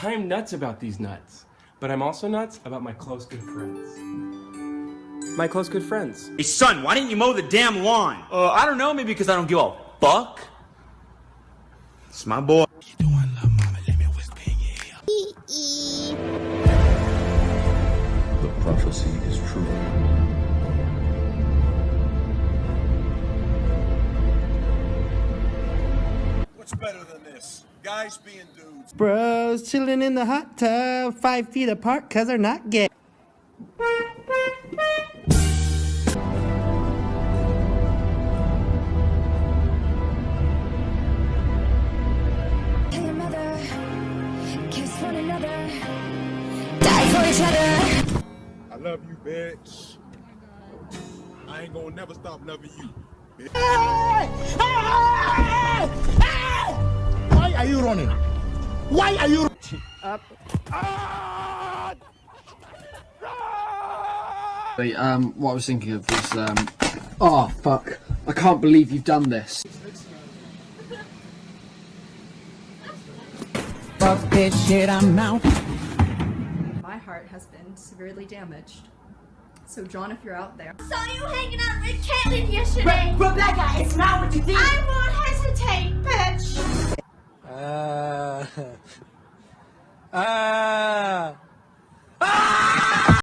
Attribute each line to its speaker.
Speaker 1: I'm nuts about these nuts, but I'm also nuts about my close good friends. My close good friends.
Speaker 2: Hey, son, why didn't you mow the damn lawn?
Speaker 3: Uh, I don't know, maybe because I don't give a fuck.
Speaker 2: It's my boy.
Speaker 4: The prophecy is true.
Speaker 5: What's better than this? Guys being dudes.
Speaker 6: Bros chilling in the hot tub, five feet apart, cause they're not gay.
Speaker 7: Kill your mother, kiss one another, die for each other.
Speaker 5: I love you, bitch. I ain't gonna never stop loving you. bitch.
Speaker 8: Why are you running? Why are you
Speaker 9: Wait, um, what I was thinking of was, um, oh fuck, I can't believe you've done this.
Speaker 6: Fuck this shit, I'm out.
Speaker 10: My heart has been severely damaged. So John, if you're out there, I
Speaker 7: Saw you hanging out with Caitlyn yesterday.
Speaker 6: Rebecca, it's not what you think. 啊